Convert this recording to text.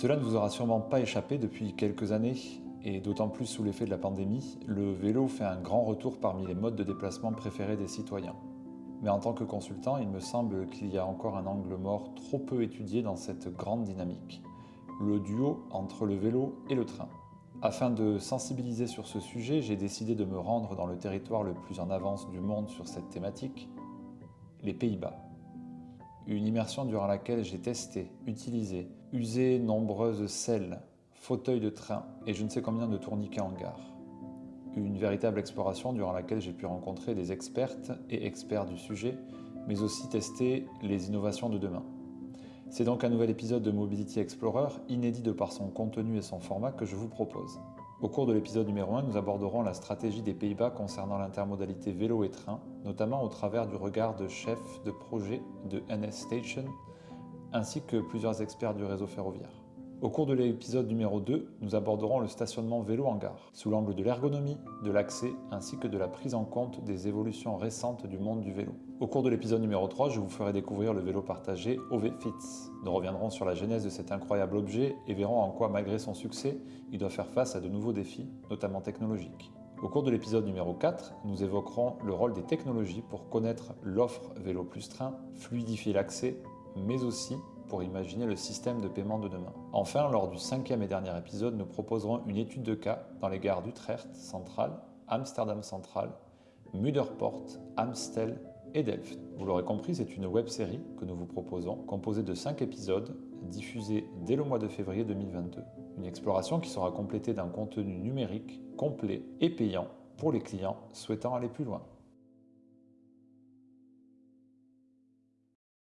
Cela ne vous aura sûrement pas échappé depuis quelques années, et d'autant plus sous l'effet de la pandémie, le vélo fait un grand retour parmi les modes de déplacement préférés des citoyens. Mais en tant que consultant, il me semble qu'il y a encore un angle mort trop peu étudié dans cette grande dynamique, le duo entre le vélo et le train. Afin de sensibiliser sur ce sujet, j'ai décidé de me rendre dans le territoire le plus en avance du monde sur cette thématique, les Pays-Bas. Une immersion durant laquelle j'ai testé, utilisé, usé nombreuses selles, fauteuils de train et je ne sais combien de tourniquets en gare. Une véritable exploration durant laquelle j'ai pu rencontrer des expertes et experts du sujet, mais aussi tester les innovations de demain. C'est donc un nouvel épisode de Mobility Explorer, inédit de par son contenu et son format, que je vous propose. Au cours de l'épisode numéro 1, nous aborderons la stratégie des Pays-Bas concernant l'intermodalité vélo et train, notamment au travers du regard de chef de projet de NS Station, ainsi que plusieurs experts du réseau ferroviaire. Au cours de l'épisode numéro 2, nous aborderons le stationnement vélo en gare, sous l'angle de l'ergonomie, de l'accès, ainsi que de la prise en compte des évolutions récentes du monde du vélo. Au cours de l'épisode numéro 3, je vous ferai découvrir le vélo partagé OV-Fits. Nous reviendrons sur la genèse de cet incroyable objet et verrons en quoi, malgré son succès, il doit faire face à de nouveaux défis, notamment technologiques. Au cours de l'épisode numéro 4, nous évoquerons le rôle des technologies pour connaître l'offre vélo plus train, fluidifier l'accès, mais aussi pour imaginer le système de paiement de demain. Enfin, lors du cinquième et dernier épisode, nous proposerons une étude de cas dans les gares d'Utrecht Central, Amsterdam Central, Muderport, Amstel et Delft. Vous l'aurez compris, c'est une web série que nous vous proposons, composée de 5 épisodes, diffusés dès le mois de février 2022. Une exploration qui sera complétée d'un contenu numérique complet et payant pour les clients souhaitant aller plus loin.